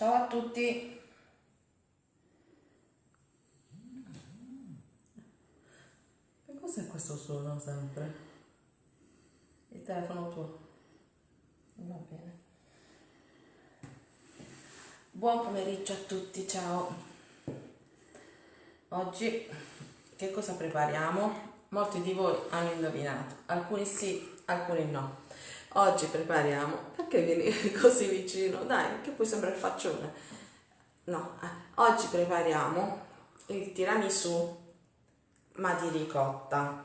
Ciao a tutti. Che cos'è questo suono sempre? Il telefono tuo. Va bene. Buon pomeriggio a tutti, ciao. Oggi che cosa prepariamo? Molti di voi hanno indovinato, alcuni sì, alcuni no. Oggi prepariamo, perché vieni così vicino? Dai, che poi sembra il faccione. No, eh. oggi prepariamo il tiramisù, ma di ricotta.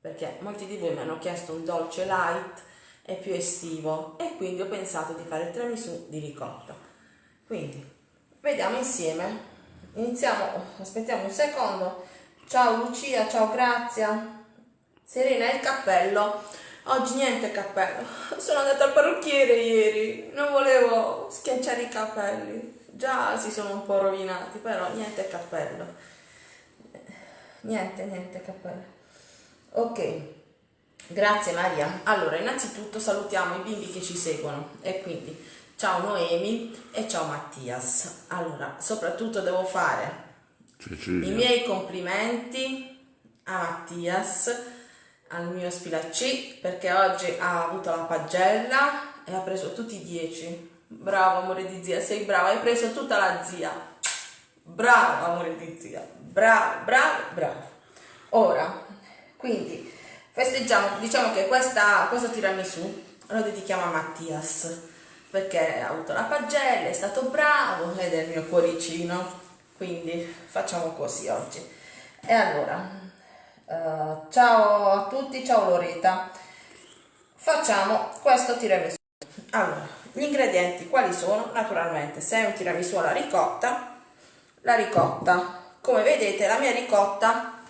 Perché molti di voi mi hanno chiesto un dolce light e più estivo e quindi ho pensato di fare il tiramisù di ricotta. Quindi, vediamo insieme. Iniziamo, aspettiamo un secondo. Ciao Lucia, ciao Grazia. Serena, il cappello Oggi niente cappello. Sono andata al parrucchiere ieri. Non volevo schiacciare i capelli. Già si sono un po' rovinati, però niente cappello. Niente, niente cappello. Ok. Grazie Maria. Allora, innanzitutto salutiamo i bimbi che ci seguono e quindi ciao Noemi e ciao Mattias. Allora, soprattutto devo fare Cecilia. i miei complimenti a Mattias al mio spilacci perché oggi ha avuto la pagella e ha preso tutti i 10. Bravo amore di zia, sei brava, hai preso tutta la zia. Bravo amore di zia, bravo, bravo, bravo. Ora, quindi festeggiamo, diciamo che questa, questo tiramisù lo dedichiamo a Mattias perché ha avuto la pagella, è stato bravo ed è il mio cuoricino, quindi facciamo così oggi. E allora, Uh, ciao a tutti, ciao Loreta. Facciamo questo tiramisù. Allora, gli ingredienti quali sono? Naturalmente, se è un tiramisù alla ricotta, la ricotta, come vedete la mia ricotta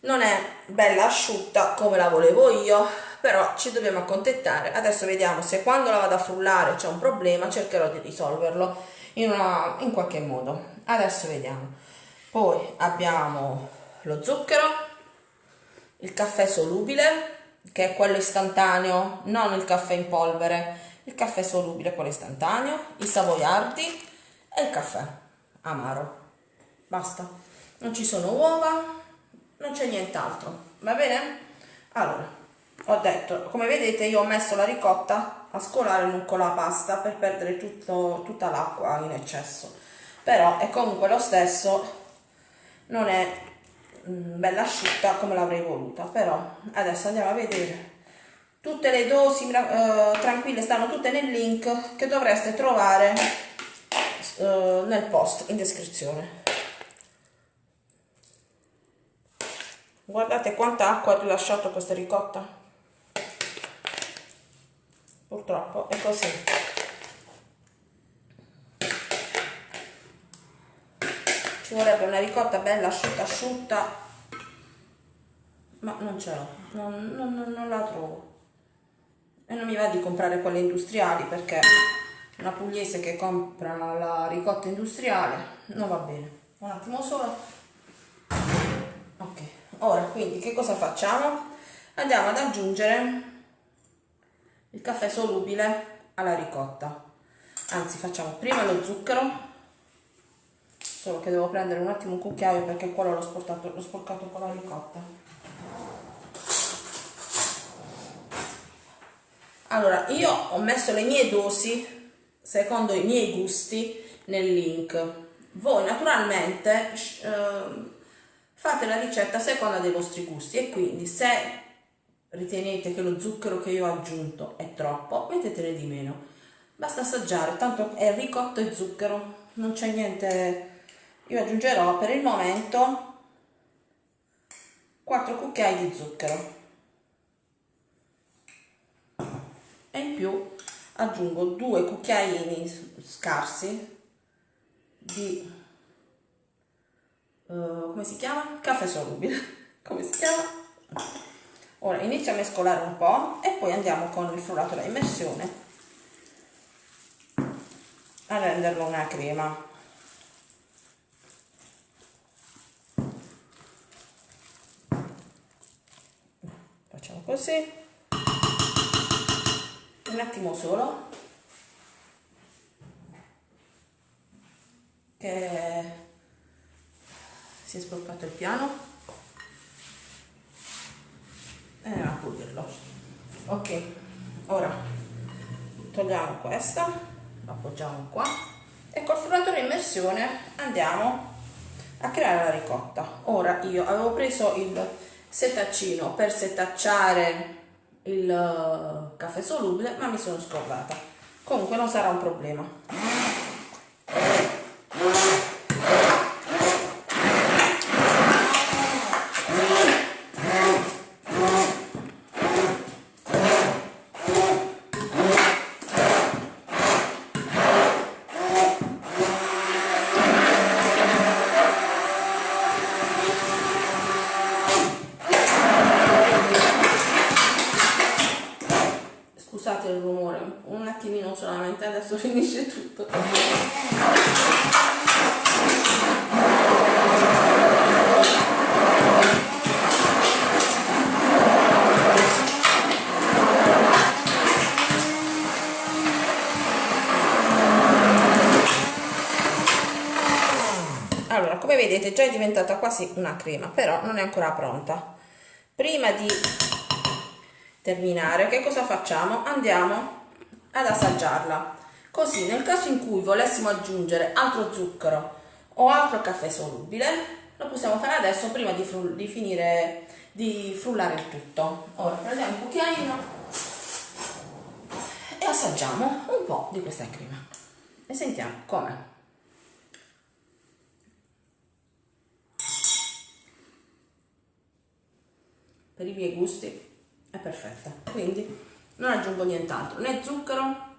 non è bella asciutta come la volevo io, però ci dobbiamo accontentare. Adesso vediamo se quando la vado a frullare c'è un problema, cercherò di risolverlo in, una, in qualche modo. Adesso vediamo. Poi abbiamo lo zucchero, il caffè solubile, che è quello istantaneo, non il caffè in polvere, il caffè solubile, quello istantaneo, i savoiardi e il caffè amaro. Basta. Non ci sono uova, non c'è nient'altro. Va bene? Allora, ho detto, come vedete io ho messo la ricotta a scolare con la pasta per perdere tutto, tutta l'acqua in eccesso. Però è comunque lo stesso, non è Mm, bella asciutta come l'avrei voluta però adesso andiamo a vedere. Tutte le dosi eh, tranquille stanno tutte nel link che dovreste trovare eh, nel post in descrizione. Guardate quanta acqua ha rilasciato questa ricotta. Purtroppo è così ci vorrebbe una ricotta bella asciutta asciutta. Ma non ce l'ho non, non, non, la trovo. E non mi va di comprare quelle industriali perché una pugliese che compra la ricotta industriale non va bene. Un attimo solo. Ok ora quindi che cosa facciamo? Andiamo ad aggiungere il caffè solubile alla ricotta. Anzi facciamo prima lo zucchero solo che devo prendere un attimo un cucchiaio perché quello l'ho sporcato, sporcato con la ricotta allora io ho messo le mie dosi secondo i miei gusti nel link. Voi naturalmente eh, fate la ricetta a seconda dei vostri gusti e quindi se ritenete che lo zucchero che io ho aggiunto è troppo mettetene di meno. Basta assaggiare tanto è ricotto e zucchero non c'è niente io aggiungerò per il momento 4 cucchiai di zucchero e in più aggiungo due cucchiaini scarsi di uh, come si chiama? caffè solubile come si chiama? ora inizio a mescolare un po' e poi andiamo con il frullato da immersione a renderlo una crema così. Un attimo solo. Che si è sbloccato il piano. E andiamo a pulirlo ok ora togliamo questa lo appoggiamo qua e col frullatore immersione andiamo a creare la ricotta. Ora io avevo preso il setaccino. Per setacciare il eh, caffè solubile ma mi sono scordata. Comunque non sarà un problema vedete già è diventata quasi una crema però non è ancora pronta. Prima di terminare che cosa facciamo? Andiamo ad assaggiarla. Così nel caso in cui volessimo aggiungere altro zucchero o altro caffè solubile lo possiamo fare adesso prima di, di finire di frullare il tutto. Ora prendiamo un cucchiaino e assaggiamo un po' di questa crema. E sentiamo com'è per i miei gusti. È perfetta. Quindi non aggiungo nient'altro. Né zucchero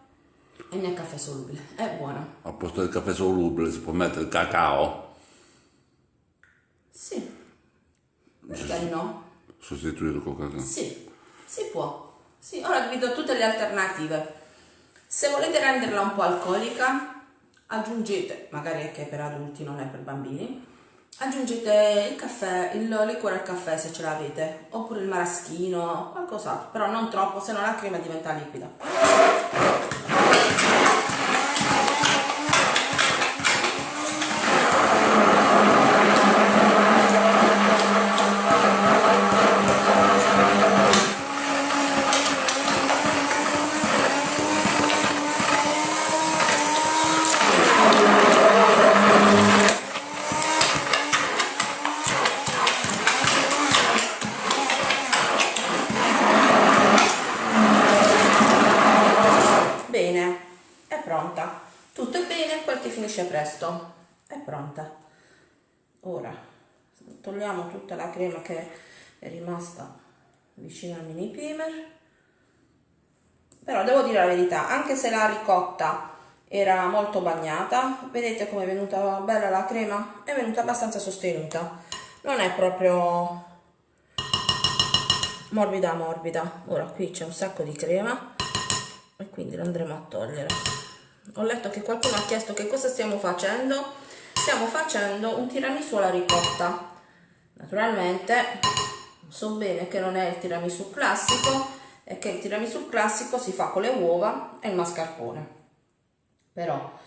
e né caffè solubile. È buona a posto del caffè solubile si può mettere il cacao? Sì. Perché no? sostituire il cacao. Sì. Si può. Sì. Ora vi do tutte le alternative. Se volete renderla un po' alcolica aggiungete magari anche per adulti non è per bambini aggiungete il caffè, il liquore al caffè se ce l'avete, oppure il maraschino, qualcos'altro, però non troppo, se no la crema diventa liquida. Togliamo tutta la crema che è rimasta vicino al mini primer però devo dire la verità anche se la ricotta era molto bagnata vedete come è venuta bella la crema? È venuta abbastanza sostenuta. Non è proprio morbida morbida. Ora qui c'è un sacco di crema e quindi lo andremo a togliere. Ho letto che qualcuno ha chiesto che cosa stiamo facendo. Stiamo facendo un tiramisù alla ricotta Naturalmente so bene che non è il tiramisù classico e che il tiramisù classico si fa con le uova e il mascarpone. Però,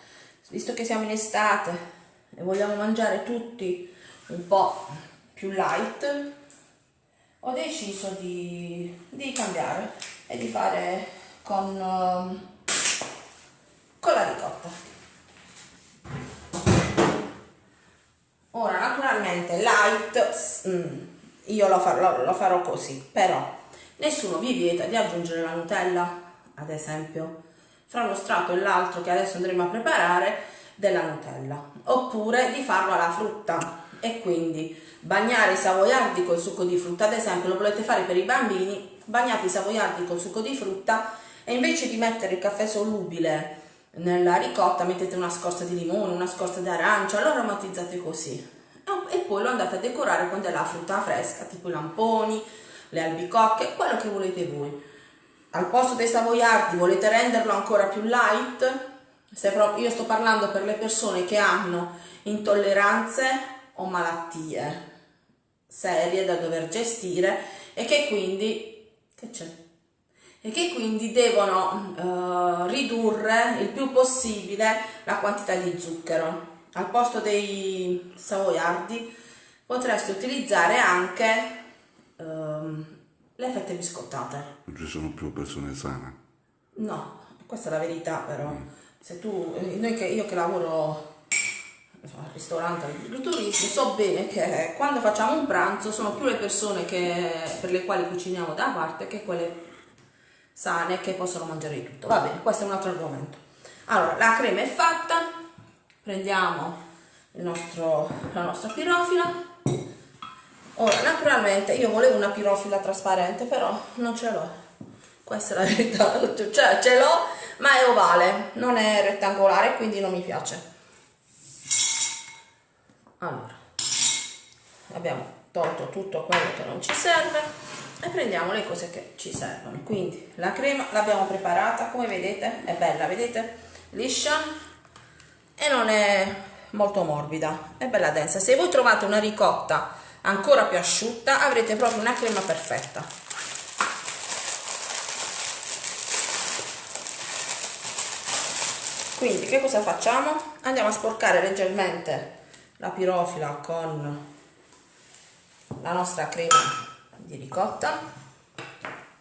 visto che siamo in estate e vogliamo mangiare tutti un po' più light, ho deciso di, di cambiare e di fare con, con la ricotta. Ora naturalmente light mm, io lo farò, lo farò così però nessuno vi vieta di aggiungere la nutella ad esempio fra lo strato e l'altro che adesso andremo a preparare della nutella oppure di farlo alla frutta. E quindi bagnare i savoiardi col succo di frutta ad esempio lo volete fare per i bambini bagnate i savoiardi col succo di frutta e invece di mettere il caffè solubile nella ricotta mettete una scorza di limone, una scorza di arancia, lo aromatizzate così e poi lo andate a decorare con della frutta fresca, tipo i lamponi, le albicocche, quello che volete voi. Al posto dei savoiardi volete renderlo ancora più light? Proprio, io sto parlando per le persone che hanno intolleranze o malattie serie da dover gestire e che quindi che c'è? E che quindi devono uh, ridurre il più possibile la quantità di zucchero. al posto dei savoiardi potreste utilizzare anche ehm, le fette biscottate. Non ci sono più persone sane. No, questa è la verità però. Se tu, eh, noi che, io che lavoro al ristorante agriturismo so bene che quando facciamo un pranzo sono più le persone che, per le quali cuciniamo da parte che quelle sane che possono mangiare di tutto. Va bene, questo è un altro argomento. Allora, la crema è fatta, prendiamo il nostro, la nostra pirofila. Ora, naturalmente io volevo una pirofila trasparente, però non ce l'ho. Questa è la verità, cioè ce l'ho, ma è ovale, non è rettangolare, quindi non mi piace. Allora, abbiamo tolto tutto quello che non ci serve e prendiamo le cose che ci servono. Quindi la crema l'abbiamo preparata, come vedete, è bella, vedete? Liscia e non è molto morbida, è bella densa. Se voi trovate una ricotta ancora più asciutta avrete proprio una crema perfetta. Quindi che cosa facciamo? Andiamo a sporcare leggermente la pirofila con la nostra crema di ricotta.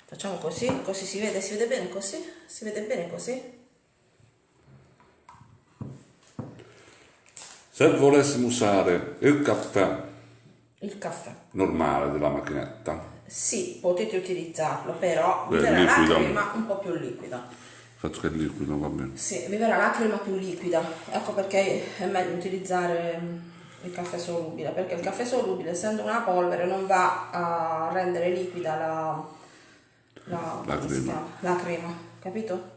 Facciamo così così si vede si vede bene così si vede bene così. Se volessimo usare il caffè il caffè. normale della macchinetta, sì potete utilizzarlo però Beh, verrà la liquido. crema un po' più liquida. Il fatto che è liquido va bene. sì vi verrà la crema più liquida. Ecco perché è meglio utilizzare mm, il caffè solubile perché il caffè solubile essendo una polvere non va a rendere liquida la, la, La crema. la crema capito?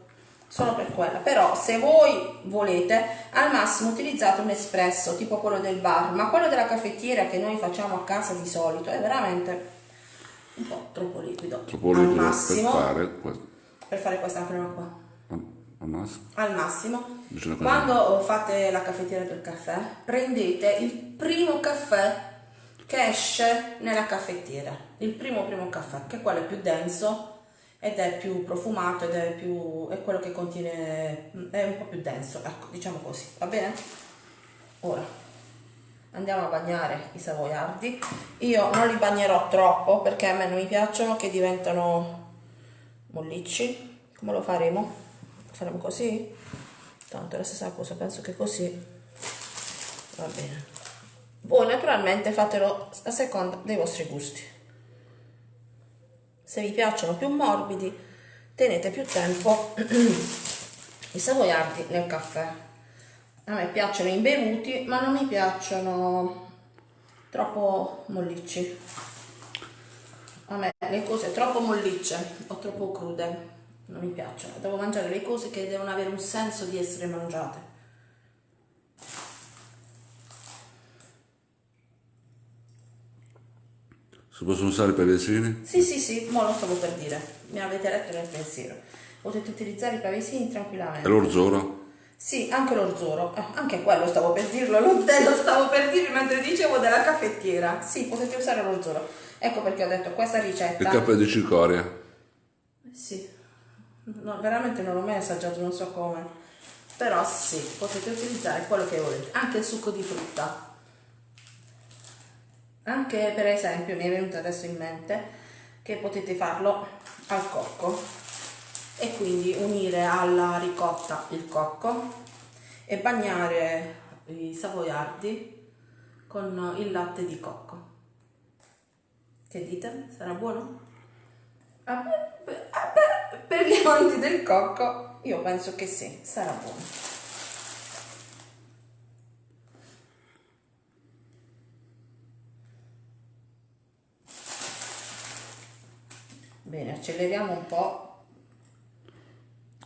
solo per quella però se voi volete al massimo utilizzate un espresso tipo quello del bar ma quello della caffettiera che noi facciamo a casa di solito è veramente un po' troppo liquido Troppo al liquido per massimo fare questo. per fare questa crema qua Al massimo. al massimo. Quando fate la caffettiera del caffè prendete il primo caffè che esce nella caffettiera. Il primo primo caffè che quello è più denso ed è più profumato ed è più è quello che contiene è un po' più denso. Ecco diciamo così va bene? Ora andiamo a bagnare i savoiardi. Io non li bagnerò troppo perché a me non mi piacciono che diventano mollicci. Come lo faremo? Faremo così? tanto è la stessa cosa penso che così. Va bene. Voi naturalmente fatelo a seconda dei vostri gusti. Se vi piacciono più morbidi tenete più tempo i savoiardi nel caffè. A me piacciono imbevuti ma non mi piacciono troppo mollicci. A me le cose troppo mollicce o troppo crude non mi piacciono devo mangiare le cose che devono avere un senso di essere mangiate Si possono usare per i pavesini? Sì, sì, sì, mo lo stavo per dire. Mi avete letto nel pensiero. Potete utilizzare i pavesini E tranquillamente. l'orzoro? Sì, anche l'orzoro. Eh, anche quello stavo per dirlo. Lo, stavo per dire mentre dicevo della caffettiera. Sì, potete usare l'orzoro. Ecco perché ho detto questa Il ricetta. caffè di cicoria? Sì. No, veramente non l'ho mai assaggiato, non so come. Però sì, potete utilizzare quello che volete. Anche il succo di frutta. Anche per esempio mi è venuto adesso in mente che potete farlo al cocco e quindi unire alla ricotta il cocco e bagnare i savoiardi con il latte di cocco. Che dite? Sarà buono? Ah, per, ah, per- per gli amanti del cocco io penso che sì, sarà buono. Bene, acceleriamo un po'.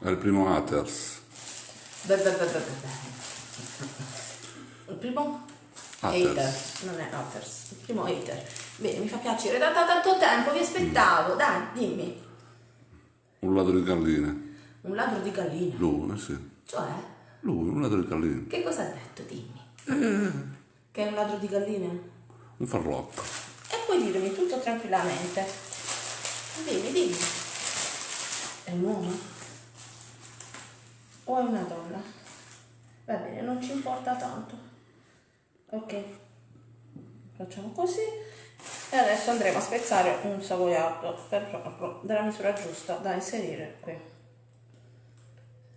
È il primo Aters. Beh, beh, beh, beh. Il primo Hatters. hater, non è haters, il primo hater. Bene, mi fa piacere, da, da tanto tempo vi aspettavo, dai, dimmi. Un ladro di galline. Un ladro di galline, Lui, eh sì. cioè, Lui, un ladro di galline. che cosa ha detto, dimmi? Che è un ladro di galline? Un farlocco. E puoi dirmi tutto tranquillamente. Dimmi, dimmi. È un uomo? O è una donna? Va bene, non ci importa tanto. ok facciamo così e adesso andremo a spezzare un savoiardo per proprio della misura giusta da inserire qui.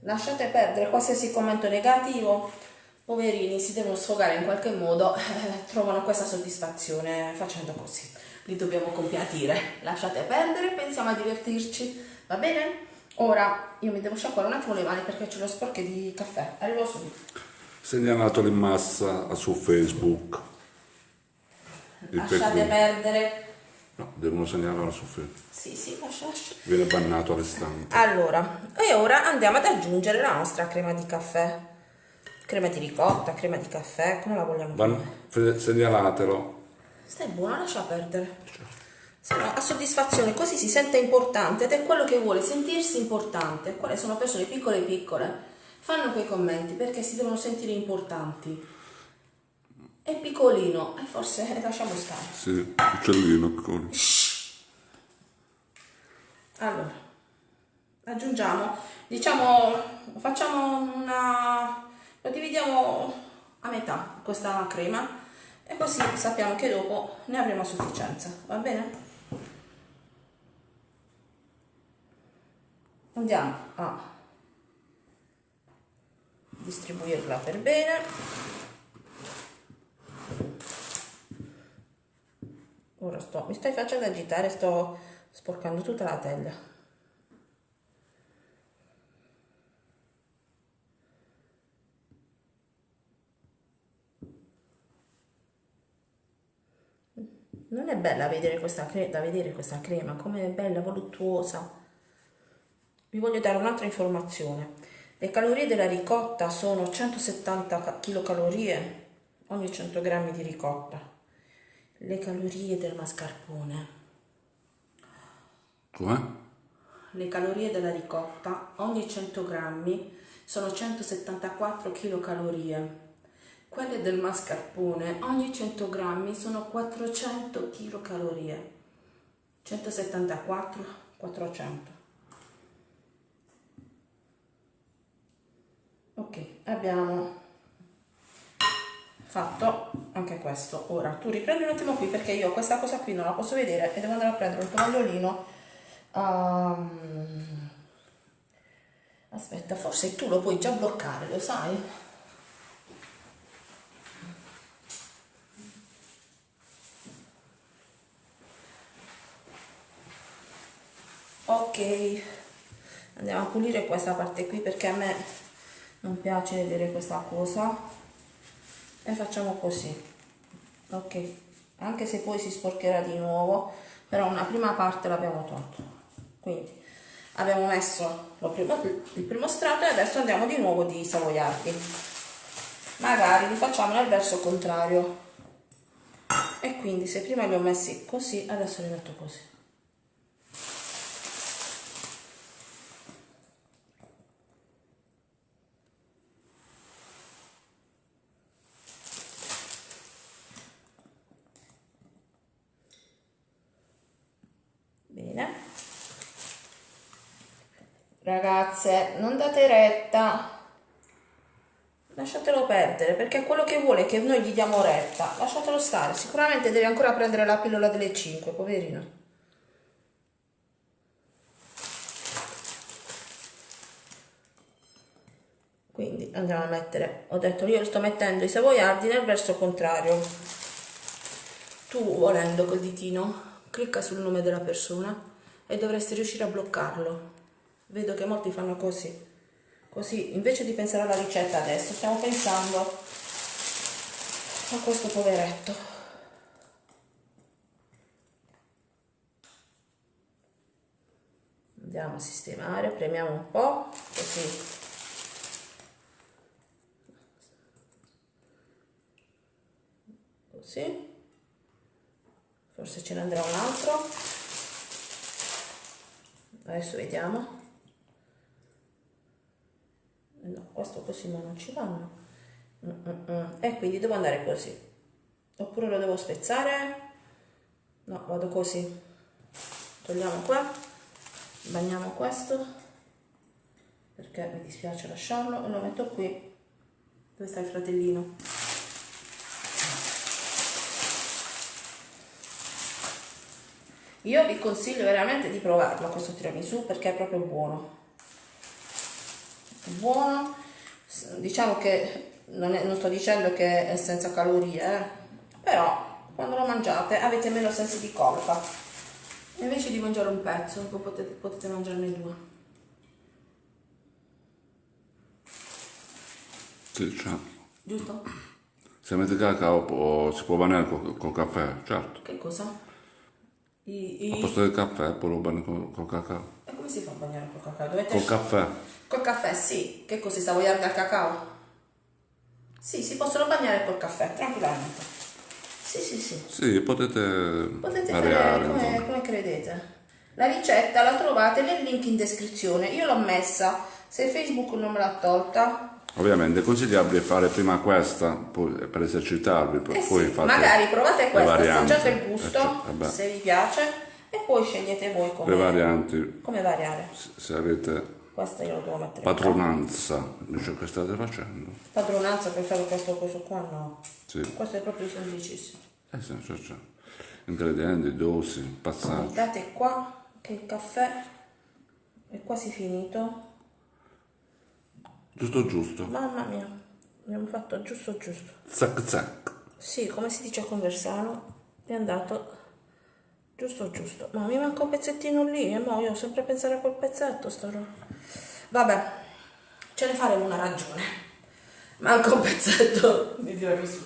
Lasciate perdere qualsiasi commento negativo. Poverini si devono sfogare in qualche modo eh, trovano questa soddisfazione facendo così. Li dobbiamo compiatire. Lasciate perdere pensiamo a divertirci. Va bene? Ora io mi devo sciacquare un attimo le mani perché ce l'ho sporche di caffè. Arrivo subito. Segnalatelo in massa su Facebook. Lasciate perché- perdere No, devono segnalarlo su Facebook. sì sì lascia lascia Viene bannato all'istante. Allora, e ora andiamo ad aggiungere la nostra crema di caffè. Crema di ricotta, crema di caffè, come la vogliamo Ban- segnalatelo. Stai buona, lascia perdere. Se no, a soddisfazione, così si sente importante ed è quello che vuole, sentirsi importante. Quelle sono persone piccole e piccole. Fanno quei commenti perché si devono sentire importanti. È piccolino e forse eh, lasciamo stare. Sì, uccellino. piccolo. Allora, aggiungiamo, diciamo, facciamo una, lo dividiamo a metà questa crema e così sappiamo che dopo ne avremo a sufficienza, va bene? Andiamo a distribuirla per bene. Ora sto, mi stai facendo agitare, sto sporcando tutta la teglia. Non è bella vedere questa cre- da vedere questa crema, come è bella, voluttuosa. Vi voglio dare un'altra informazione. Le calorie della ricotta sono 170 kcal ogni 100 g di ricotta. Le calorie del mascarpone Com'è? le calorie della ricotta ogni 100 grammi sono 174 kcal. Quelle del mascarpone ogni 100 grammi sono 400 kcal. 174, 400. Ok, abbiamo fatto anche questo. Ora tu riprendi un attimo qui perché io questa cosa qui non la posso vedere e devo andare a prendere un tovagliolino. Ehm, aspetta, forse tu lo puoi già bloccare, lo sai? Ok, andiamo a pulire questa parte qui perché a me non piace vedere questa cosa e facciamo così. Ok. Anche se poi si sporcherà di nuovo però una prima parte l'abbiamo tolto quindi abbiamo messo primo- il primo strato e adesso andiamo di nuovo di savoiardi. Magari li facciamo nel verso contrario. E quindi se prima li ho messi così adesso li metto così Bene. Ragazze, non date retta. Lasciatelo perdere, perché quello che vuole che noi gli diamo retta. Lasciatelo stare. Sicuramente deve ancora prendere la pillola delle 5, poverino. Quindi andiamo a mettere, ho detto io sto mettendo i savoiardi nel verso contrario. Tu volendo col ditino clicca sul nome della persona e dovresti riuscire a bloccarlo. Vedo che molti fanno così. Così, invece di pensare alla ricetta adesso, stiamo pensando a questo poveretto. Andiamo a sistemare, premiamo un po', così. Così forse ce ne andrà un altro adesso vediamo no, questo così ma non ci vanno. Mm -mm. e quindi devo andare così. Oppure lo devo spezzare? No, vado così. Togliamo qua. Bagniamo questo. Perché mi dispiace lasciarlo. E lo metto qui. Dove sta il fratellino? Io vi consiglio veramente di provarlo questo tiramisù perché è proprio buono buono diciamo che non, è, non sto dicendo che è senza calorie eh? però quando lo mangiate avete meno sensi di colpa invece di mangiare un pezzo potete, potete mangiarne due Sì, certo. giusto? Se mette cacao può- si può bagnare col, col caffè, certo. che cosa? I, Al i... posto del caffè poi lo bagni col, col cacao. e come si fa a bagnare col cacao? dovete Col caffè. Col caffè, sì. Che così savoiardi al cacao? Sì, si possono bagnare col caffè, tranquillamente. Sì, sì, sì. Sì, potete, Potete variare. come, come credete. La ricetta la trovate nel link in descrizione. Io l'ho messa. Se Facebook non me l'ha tolta, Ovviamente è consigliabile fare prima questa per esercitarvi, poi, eh sì, fate magari provate le questa, assaggiate il Eh, gusto, certo, vabbè. se vi piace, e poi scegliete voi Le come, varianti, come variare. se- avete Questa io lo devo mettere padronanza di ciò che state facendo. Padronanza per fare questo coso qua, no. Sì, Questo è proprio semplicissimo. eh sì, certo, certo. Ingredienti, dosi, passaggi. Guardate qua che il caffè è quasi finito. Giusto giusto. Mamma mia, abbiamo fatto giusto giusto. Zac zac. Sì, come si dice a Conversano, è andato giusto giusto. Ma mi manca un pezzettino lì e mo io ho sempre a pensare a quel pezzetto sto Vabbè, ce ne faremo una ragione. Manca un pezzetto di tiramisù.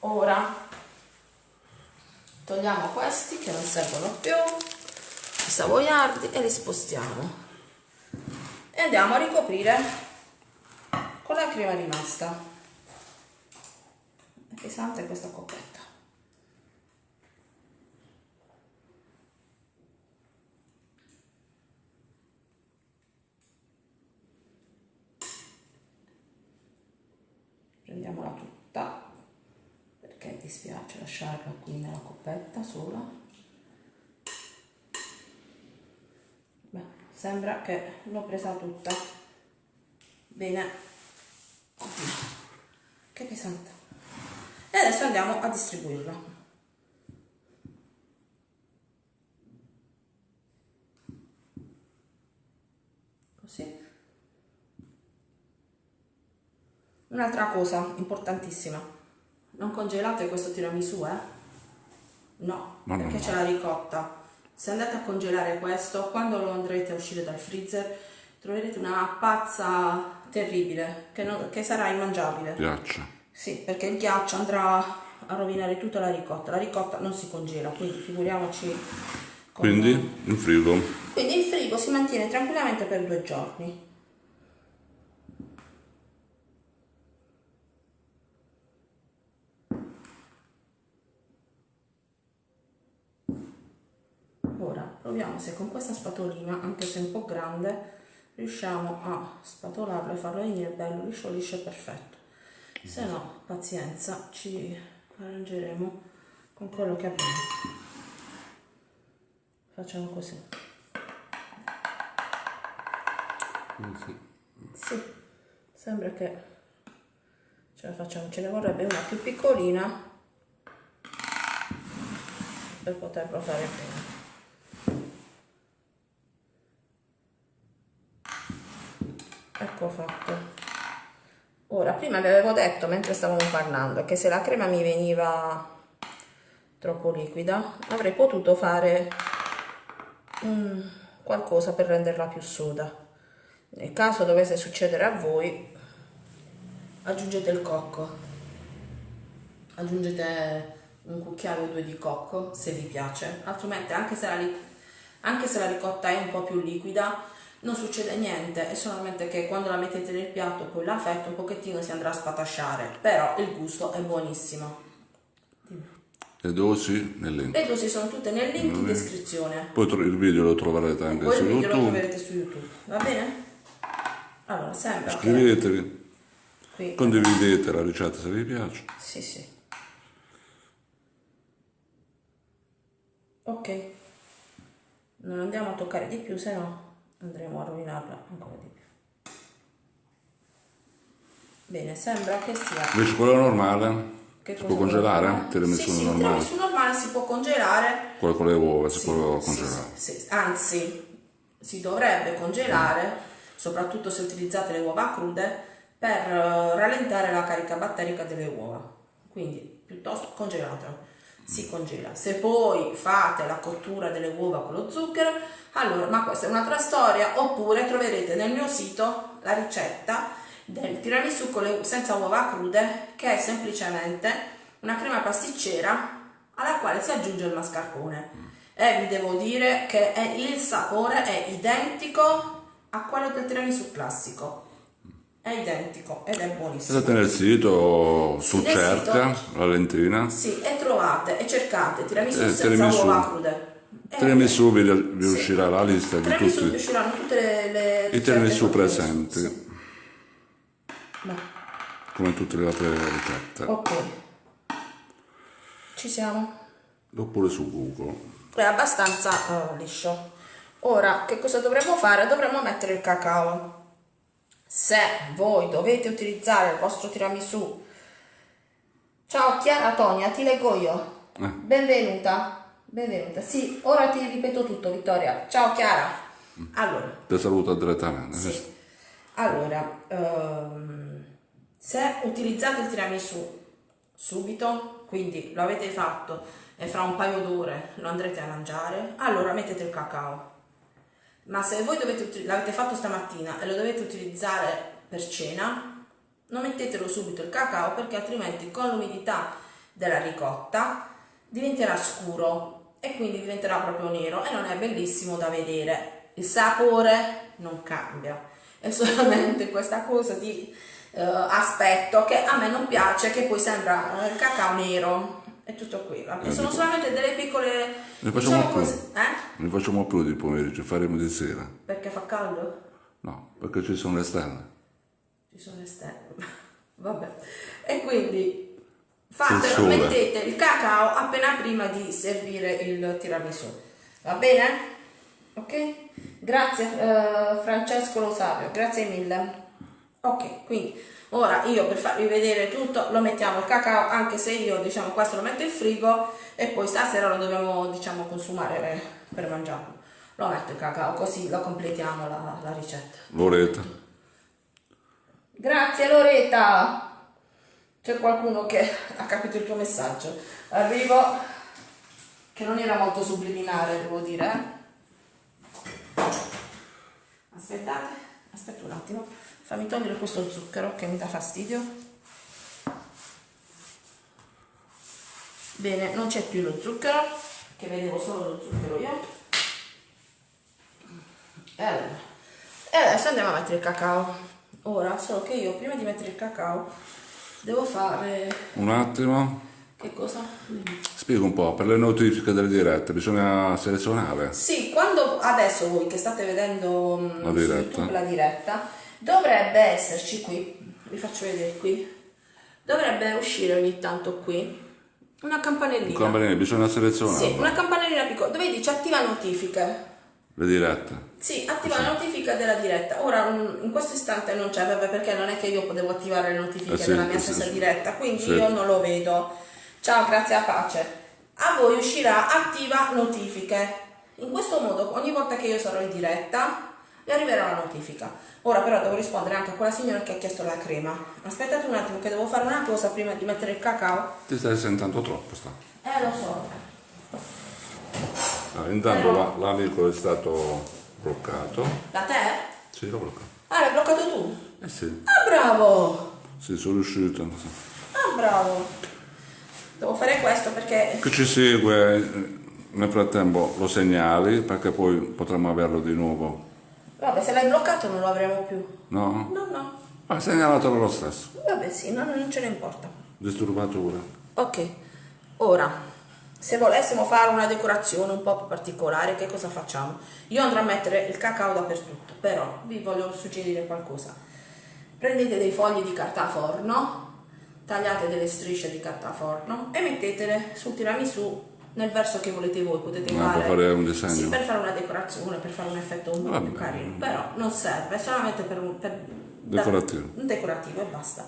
Ora togliamo questi che non servono più, i savoiardi e li spostiamo e andiamo a ricoprire con la crema rimasta. È pesante questa coppetta. Prendiamola tutta perché dispiace lasciarla qui nella coppetta sola. Beh, sembra che l'ho presa tutta. Bene. Che pesante. E adesso andiamo a distribuirla. Così. Un'altra cosa importantissima. Non congelate questo tiramisù, eh? No, no, perché no. c'è la ricotta. Se andate a congelare questo, quando lo andrete a uscire dal freezer, troverete una pazza terribile, che, non- che sarà immangiabile. Ghiaccia. Sì, perché il ghiaccio andrà a rovinare tutta la ricotta. La ricotta non si congela, quindi figuriamoci. Quindi in frigo. Quindi il frigo si mantiene tranquillamente per due giorni. Ora proviamo se con questa spatolina, anche se un po' grande, riusciamo a spatolarlo e farlo venire bello liscio liscio perfetto. Se no, pazienza, ci arrangeremo con quello che abbiamo. Facciamo così. Sì, sembra che ce la facciamo. Ce ne vorrebbe una più piccolina per poterlo fare bene. Ecco fatto. Ora, prima vi avevo detto mentre stavamo parlando che se la crema mi veniva troppo liquida avrei potuto fare mm, qualcosa per renderla più soda. Nel caso dovesse succedere a voi, aggiungete il cocco. Aggiungete un cucchiaio o due di cocco se vi piace, altrimenti anche se la, anche se la ricotta è un po' più liquida non succede niente, è solamente che quando la mettete nel piatto poi la fetta un pochettino si andrà a spatasciare, però il gusto è buonissimo. Le dosi nel link. Le dosi sono tutte nel link in descrizione. Poi il video lo troverete anche Poi su il video lo YouTube. troverete su YouTube, va bene? Allora, sembra che Iscrivetevi, qui condividete la ricetta se vi piace. Sì, sì. Ok. Non andiamo a toccare di più, se no andremo a rovinarla ancora di più. Bene, sembra che sia... Invece quello normale Che si può congelare? Tiramisù sì, sì, il normale. tiramisù normale si può congelare Quello con le uova si Sì, può congelare. sì. Anzi, si dovrebbe congelare, soprattutto se utilizzate le uova crude, per eh, rallentare la carica batterica delle uova. Quindi, piuttosto congelato. Si congela. Se poi fate la cottura delle uova con lo zucchero, allora, ma questa è un'altra storia, oppure troverete nel mio sito la ricetta del tiramisù con le- senza uova crude, che è semplicemente una crema pasticcera alla quale si aggiunge il mascarpone. E vi devo dire che il sapore è identico a quello del tiramisù classico. È identico ed è buonissimo. Andate nel sito su nel Cerca, la lentina. Sì, e trovate e cercate tiramisù Eh, senza tiramisù. uova crude. E- Tiramisù vi, vi Sì. uscirà la lista di Tiramisù tutti usciranno tutte le, le i tiramisù presenti, Sì. Come tutte le altre ricette. Ok. Ci siamo? Oppure su Google. è abbastanza eh, liscio. Ora, che cosa dovremmo fare? Dovremmo mettere il cacao. Se voi dovete utilizzare il vostro tiramisù. Ciao Chiara Tonia, ti leggo io. Eh. Benvenuta. Benvenuta. Sì, ora ti ripeto tutto, Vittoria. Ciao Chiara. Allora, Ti saluto direttamente. sì. Allora, ehm, se utilizzate il tiramisù subito, quindi lo avete fatto e fra un paio d'ore lo andrete a mangiare, allora mettete il cacao. Ma se voi l'avete fatto stamattina e lo dovete utilizzare per cena, non mettetelo subito il cacao perché altrimenti con l'umidità della ricotta diventerà scuro e quindi diventerà proprio nero e non è bellissimo da vedere. Il sapore non cambia, è solamente questa cosa di eh, aspetto che a me non piace, che poi sembra eh, il cacao nero. È tutto qui. Eh, Sono solamente delle piccole. Ne facciamo diciamo più. così, eh? Ne facciamo più di pomeriggio, faremo di sera. Perché fa caldo? No, perché ci sono le stelle. Ci sono le stelle. Vabbè. E quindi fatelo, mettete il cacao appena prima di servire il tiramisù. Va bene? Ok? Grazie eh, Francesco Rosario, grazie mille. Ok, quindi ora io per farvi vedere tutto lo mettiamo il cacao, anche se io diciamo questo lo metto in frigo e poi stasera lo dobbiamo diciamo consumare per, mangiarlo. Lo metto il cacao così lo completiamo la, la ricetta. Loretta. Grazie Loretta. C'è qualcuno che ha capito il tuo messaggio. Arrivo, che non era molto subliminare, devo dire. eh. Aspettate, aspetta un attimo. Fammi togliere questo zucchero che mi dà fastidio. Bene, non c'è più lo zucchero, che vedevo solo lo zucchero io. E allora, e adesso andiamo a mettere il cacao. Ora, solo che io prima di mettere il cacao devo fare... Un attimo. Che cosa? Spiego un po', per le notifiche delle dirette bisogna selezionare. Sì, quando adesso voi che state vedendo mm, La diretta. YouTube la diretta, dovrebbe esserci qui, vi faccio vedere qui, dovrebbe uscire ogni tanto qui una campanellina. Campanelli, bisogna selezionare Sì, una campanellina piccola dove dice attiva notifiche. le dirette. Sì, attiva la notifica della diretta. Ora in questo istante non c'è, perché non è che io potevo attivare le notifiche Eh sì, della mia sì, stessa sì. diretta, quindi Sì. io non lo vedo. Ciao, grazie a pace. A voi uscirà attiva notifiche. In questo modo, ogni volta che io sarò in diretta, vi arriverà la notifica. Ora però devo rispondere anche a quella signora che ha chiesto la crema. Aspettate un attimo che devo fare una cosa prima di mettere il cacao. Ti stai sentendo troppo, sta. Eh, lo so. Ah, intanto la- l'amico è stato bloccato. Da te? Sì, l'ho bloccato. Ah, l'hai bloccato tu? Eh sì, Ah, bravo! sì, sono riuscito. Ah, bravo. Devo fare questo perché Chi ci segue nel frattempo lo segnali perché poi potremmo averlo di nuovo. Vabbè, se l'hai bloccato non lo avremo più. No? No, no. Ma segnalatelo lo stesso. Vabbè, sì, no, non ce ne importa. Disturbatura. Ok, ora, se volessimo fare una decorazione un po' più particolare, che cosa facciamo? Io andrò a mettere il cacao dappertutto, però vi voglio suggerire qualcosa. Prendete dei fogli di carta forno, tagliate delle strisce di carta forno e mettetele sul tiramisù nel verso che volete voi. Potete Ah, fare per fare un disegno. Sì, per fare una decorazione, per fare un effetto un po' più carino, però non serve, è solamente per un per Decorativo. un decorativo e basta.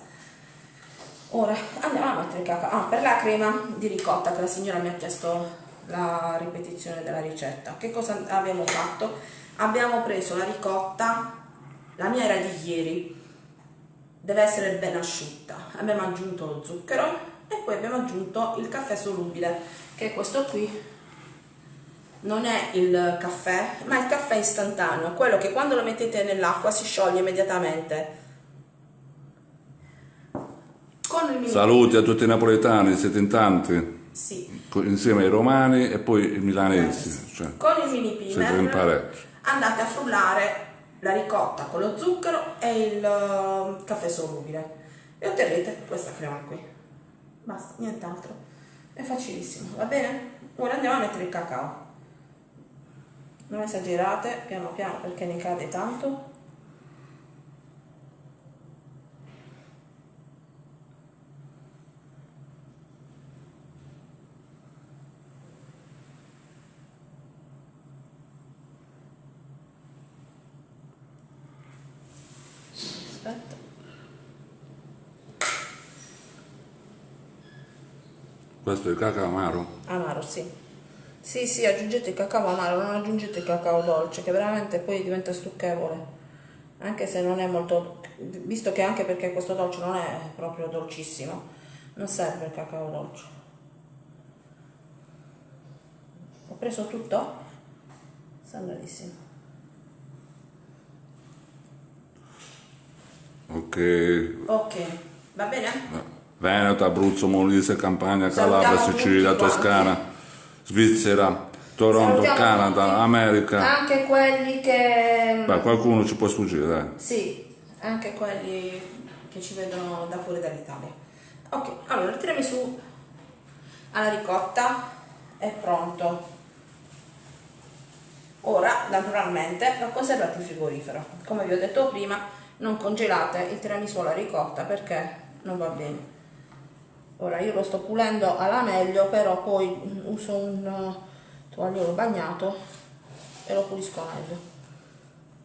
ora andiamo a mettere il cacao ah, per la crema di ricotta che la signora mi ha chiesto la ripetizione della ricetta che cosa abbiamo fatto abbiamo preso la ricotta la mia era di ieri deve essere ben asciutta. Abbiamo aggiunto lo zucchero e poi abbiamo aggiunto il caffè solubile che è questo qui non è il caffè ma il caffè istantaneo quello che quando lo mettete nell'acqua si scioglie immediatamente. Saluti a tutti i napoletani siete in tanti? Sì. insieme ai romani e poi i milanesi cioè, con il mini pimer andate a frullare la ricotta con lo zucchero e il uh, caffè solubile. E otterrete questa crema qui. Basta, nient'altro. È facilissimo, va bene? ora andiamo a mettere il cacao. Non esagerate piano piano perché ne cade tanto aspetta questo è il cacao amaro? amaro sì sì sì aggiungete il cacao amaro non aggiungete il cacao dolce che veramente poi diventa stucchevole anche se non è molto visto che anche perché questo dolce non è proprio dolcissimo non serve il cacao dolce ho preso tutto? sembradissimo Ok. Ok, va bene? Veneto, Abruzzo, Molise, Campania, Calabria, Sicilia, Toscana, Svizzera, Toronto, Salutiamo Canada, tutti. America. Anche quelli che... Beh, qualcuno ci può sfuggire, dai. Sì, anche quelli che ci vedono da fuori dall'Italia. Ok, allora tirami su alla ricotta, è pronto. Ora, naturalmente, lo conservate in frigorifero. Come vi ho detto prima, non congelate il tiramisù alla ricotta perché non va bene ora io lo sto pulendo alla meglio però poi uso un uh, tovagliolo bagnato e lo pulisco meglio.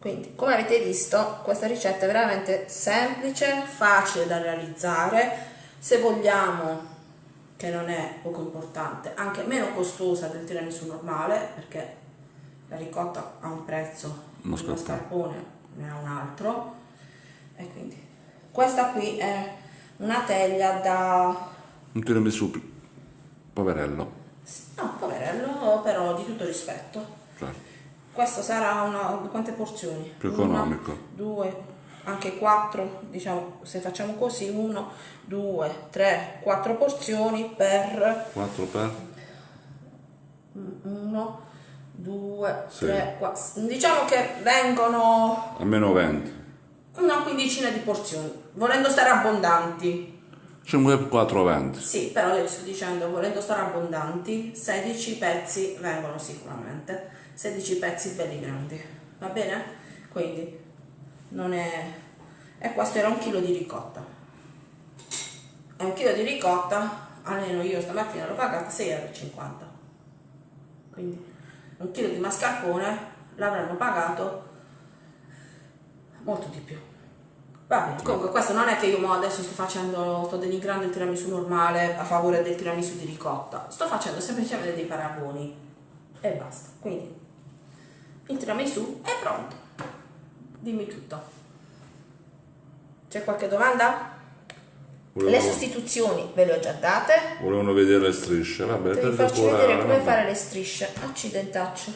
Quindi come avete visto questa ricetta è veramente semplice facile da realizzare. Se vogliamo che non è poco importante anche meno costosa del tiramisù normale perché la ricotta ha un prezzo il mascarpone ne ha un altro. E quindi questa qui è una teglia da un tiramisù poverello no poverello però di tutto rispetto certo. questo sarà una quante porzioni? più economico una, due anche quattro diciamo se facciamo così uno due tre quattro porzioni per quattro per uno due sì. tre quattro diciamo che vengono almeno 20 una quindicina di porzioni, volendo stare abbondanti. 5,420. Sì, però io sto dicendo, volendo stare abbondanti, 16 pezzi vengono sicuramente, 16 pezzi belli grandi, va bene? Quindi, non è... E questo era un chilo di ricotta. E un chilo di ricotta, almeno io stamattina l'ho pagata 6,50 euro. Quindi, un chilo di mascarpone l'avranno pagato molto di più. Vabbè, comunque questo non è che io adesso sto facendo, sto denigrando il tiramisù normale a favore del tiramisù di ricotta, sto facendo semplicemente dei paragoni e basta. Quindi il tiramisù è pronto. Dimmi tutto. C'è qualche domanda? Volevo... Le sostituzioni ve le ho già date. Volevano vedere le strisce, vabbè. Ti faccio vedere come vabbè. fare le strisce. Accidentaccio.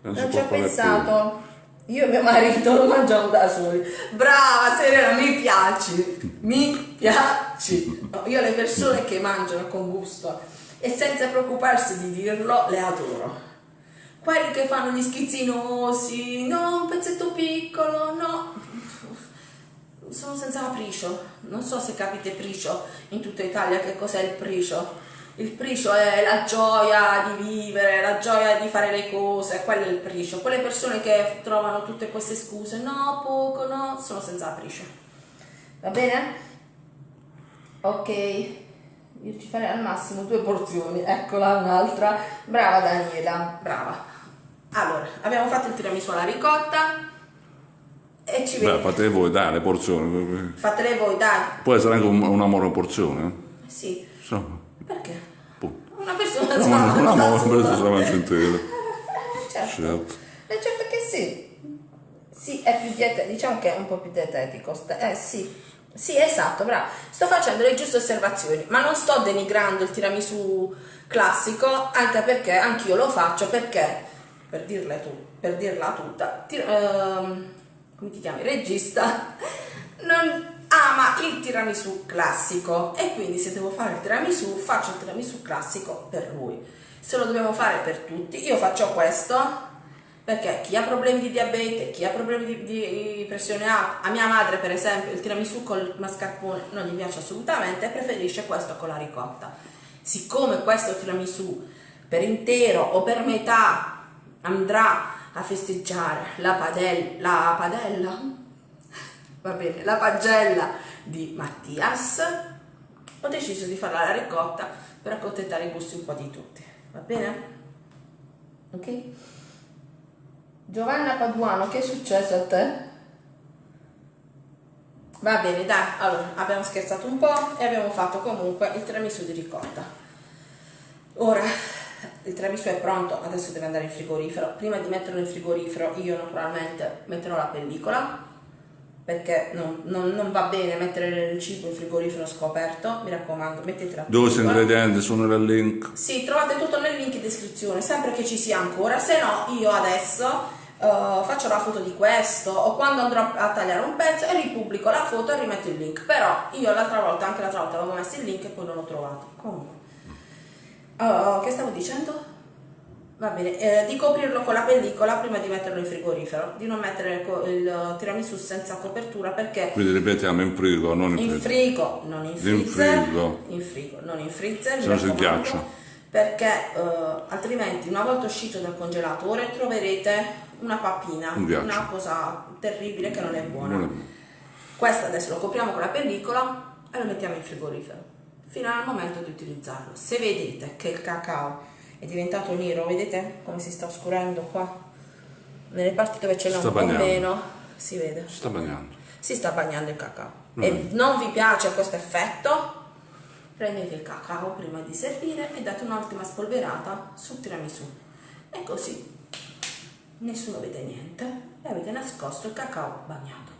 Non, non ci ho pensato. Più. Io e mio marito lo mangiamo da soli. Brava Serena, mi piaci, mi piaci. io le persone che mangiano con gusto e senza preoccuparsi di dirlo, le adoro. Quelli che fanno gli schizzinosi, no, un pezzetto piccolo, no. Sono senza capriccio. Non so se capite pricio in tutta Italia che cos'è il pricio il pricio è la gioia di vivere, la gioia di fare le cose, quello è il pricio. Quelle persone che trovano tutte queste scuse, no, poco, no, sono senza pricio. Va bene? Ok, io ci farei al massimo due porzioni, eccola un'altra. Brava Daniela, brava. Allora, abbiamo fatto il tiramisù alla ricotta e ci ci Beh, vedi. fate voi, dai, le porzioni. Fatele voi, dai. Può essere anche un, una monoporzione. Eh Sì, Insomma, perché? Una persona una, si una, una monoporzione sola. se la mangia intera. Certo. Certo. Eh, certo che sì. Sì, è più dietetico, diciamo che è un po' più dietetico. Eh sì, sì, esatto, bravo. Sto facendo le giuste osservazioni, ma non sto denigrando il tiramisù classico, anche perché anch'io lo faccio perché, per, dirle tu, per dirla tutta, tir- ehm, come ti chiami, regista, non ama il tiramisù classico e quindi se devo fare il tiramisù faccio il tiramisù classico per lui. Se lo dobbiamo fare per tutti, io faccio questo perché chi ha problemi di diabete, chi ha problemi di, di pressione alta, a mia madre per esempio il tiramisù col mascarpone non gli piace assolutamente preferisce questo con la ricotta. Siccome questo tiramisù per intero o per metà andrà a festeggiare la, padel- la padella, va bene, la pagella di Mattias, ho deciso di farla alla ricotta per accontentare i gusti un po' di tutti, va bene? Ok? Giovanna Paduano, che è successo a te? Va bene, dai, allora abbiamo scherzato un po' e abbiamo fatto comunque il tiramisù di ricotta. Ora il tiramisù è pronto, adesso deve andare in frigorifero. Prima di metterlo in frigorifero io naturalmente metterò la pellicola perché non, non- non va bene mettere il cibo in frigorifero scoperto, mi raccomando, mettete la Dove pellicola. ingredienti sono nel link? Sì, trovate tutto nel link in descrizione, sempre che ci sia ancora, se no io adesso eh, faccio la foto di questo o quando andrò a tagliare un pezzo e ripubblico la foto e rimetto il link, però io l'altra volta, anche l'altra volta avevo messo il link e poi non l'ho trovato. Comunque, Oh, che stavo dicendo? Va bene, eh, di coprirlo con la pellicola prima di metterlo in frigorifero, di non mettere il, il tiramisù senza copertura perché Quindi ripetiamo in frigo, non in in frigo. non in In freezer. frigo. In frigo, non in freezer. Se no si ghiaccia. Perché eh, altrimenti, una volta uscito dal congelatore, troverete una papina, Un una cosa terribile che non è buona. Non è buono. Questo adesso lo copriamo con la pellicola e lo mettiamo in frigorifero fino al momento di utilizzarlo. Se vedete che il cacao è diventato nero, vedete come si sta oscurando qua? Nelle parti dove n'è Sta un po' bagnando. meno, si vede Si sta bagnando. si sta bagnando il cacao Mm. e non vi piace questo effetto, prendete il cacao prima di servire e date un'ultima spolverata sul tiramisù e così nessuno vede niente e avete nascosto il cacao bagnato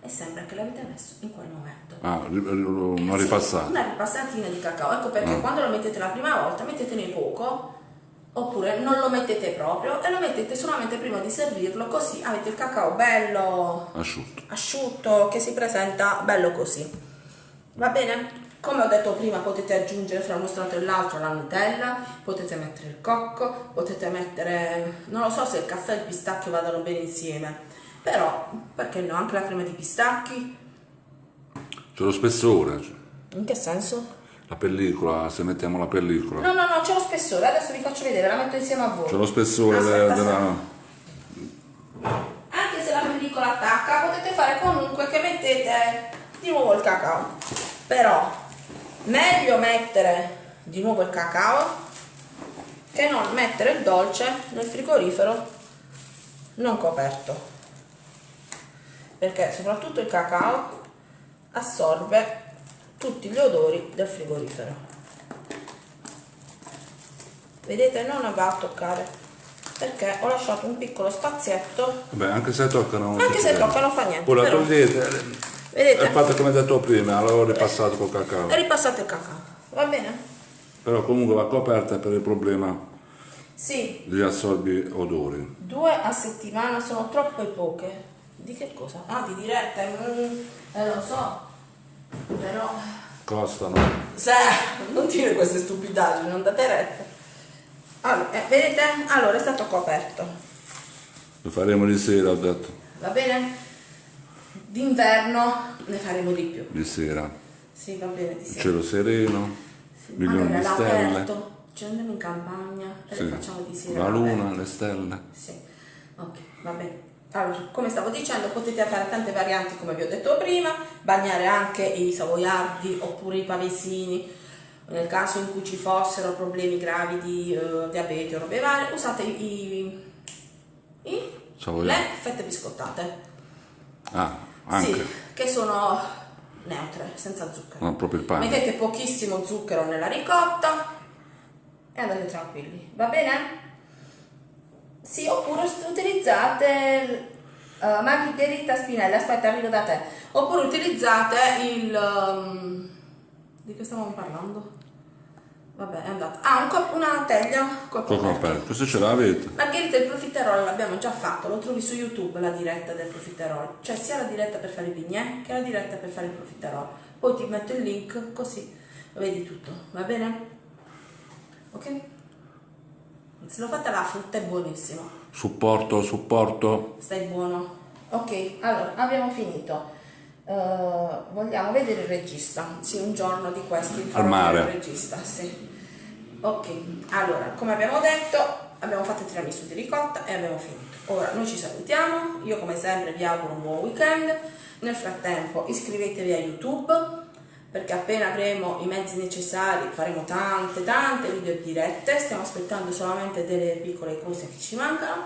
e sembra che l'avete messo in quel momento. Ah, una ripassata. Una ripassatina di cacao, ecco perché Mm. quando lo mettete la prima volta mettetene poco oppure non lo mettete proprio e lo mettete solamente prima di servirlo così avete il cacao bello Asciutto. asciutto che si presenta bello così va bene come ho detto prima potete aggiungere fra uno strato e l'altro la Nutella potete mettere il cocco potete mettere non lo so se il caffè e il pistacchio vadano bene insieme però perché no anche la crema di pistacchi C'è lo spessore. in che senso? La pellicola, se mettiamo la pellicola. no no no c'è lo spessore adesso vi faccio vedere la metto insieme a voi. C'è lo spessore Aspetta, de- della... anche se la pellicola attacca potete fare comunque che mettete di nuovo il cacao. Però meglio mettere di nuovo il cacao che non mettere il dolce nel frigorifero non coperto. Perché soprattutto il cacao assorbe tutti gli odori del frigorifero vedete non va a toccare perché ho lasciato un piccolo spazietto Vabbè, anche se toccano... anche se succede. tocca non fa niente Poi la togliete. vedete È fatto come detto prima, l'avevo ripassato col cacao. e ripassate il cacao va bene? Però comunque va coperta per il problema sì degli assorbi odori. due a settimana sono troppe poche di che cosa? ah di diretta mm, eh, lo so però Costano. se non dire queste stupidaggini non date retta allora, eh, vedete? allora è stato coperto Lo faremo di sera, ho detto. va bene? d'inverno ne faremo di più Di sera. sì va bene di sera cielo sereno, milioni allora di stelle. ci andiamo in campagna e Sì. facciamo di sera La luna, le stelle. Sì, ok, va bene. Allora, come stavo dicendo, potete fare tante varianti come vi ho detto prima, bagnare anche i savoiardi oppure i pavesini, nel caso in cui ci fossero problemi gravi di eh, diabete o robe varie, usate i, i, le fette biscottate. Ah, anche. Sì, che sono neutre, senza zucchero. Non proprio il pane. Mettete pochissimo zucchero nella ricotta e andate tranquilli, va bene? Sì, oppure utilizzate uh, Margherita Spinelli, aspetta arrivo da te, oppure utilizzate il... Um, di che stavamo parlando? Vabbè, è andato. Ah, un cop- una teglia col Poco aperto. Questo ce l'avete. Margherita il profiterol l'abbiamo già fatto, lo trovi su YouTube la diretta del profiterol, cioè sia la diretta per fare i bignè che la diretta per fare il profiterol. Poi ti metto il link così vedi tutto, va bene? Ok? Se lo fate alla frutta è buonissimo. Supporto, supporto. Stai buono. Ok, allora abbiamo finito. Uh, vogliamo vedere il regista. Sì, un giorno di questi Al mare. il regista, sì. Ok, allora, come abbiamo detto, abbiamo fatto il tiramisù di ricotta e abbiamo finito. Ora noi ci salutiamo. Io come sempre vi auguro un buon weekend. Nel frattempo iscrivetevi a YouTube perché appena avremo i mezzi necessari faremo tante tante video dirette. Stiamo aspettando solamente delle piccole cose che ci mancano.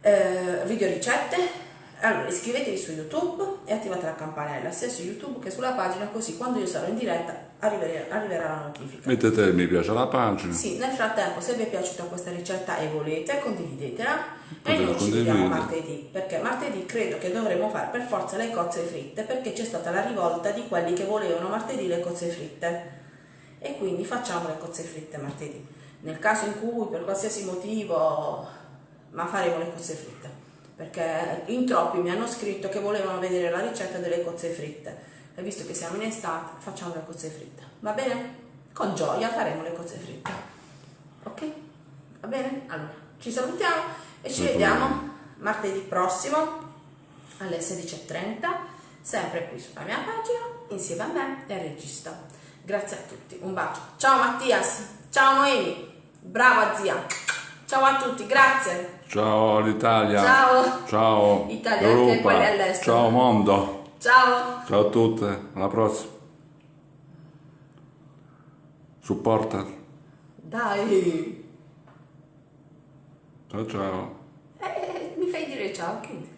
Eh, video ricette allora iscrivetevi su YouTube e attivate la campanella sia su YouTube che sulla pagina così quando io sarò in diretta arriverà, arriverà la notifica. Mettete mi piace alla pagina. Sì, nel frattempo se vi è piaciuta questa ricetta e volete condividetela E noi ci vediamo martedì perché martedì credo che dovremo fare per forza le cozze fritte perché c'è stata la rivolta di quelli che volevano martedì le cozze fritte e quindi facciamo le cozze fritte martedì. Nel caso in cui per qualsiasi motivo ma faremo le cozze fritte perché in troppi mi hanno scritto che volevano vedere la ricetta delle cozze fritte e visto che siamo in estate facciamo le cozze fritte va bene? con gioia faremo le cozze fritte ok? va bene? allora ci salutiamo e ci vediamo martedì prossimo alle 16.30 sempre qui sulla mia pagina insieme a me e al regista grazie a tutti un bacio ciao Mattias ciao Noemi brava zia ciao a tutti grazie Ciao l'Italia. Ciao. Ciao. Italia, anche Europa. Ciao mondo. ciao Ciao a tutte. Alla prossima. Supporter. dai Ciao ciao. Eh, mi fai dire ciao quindi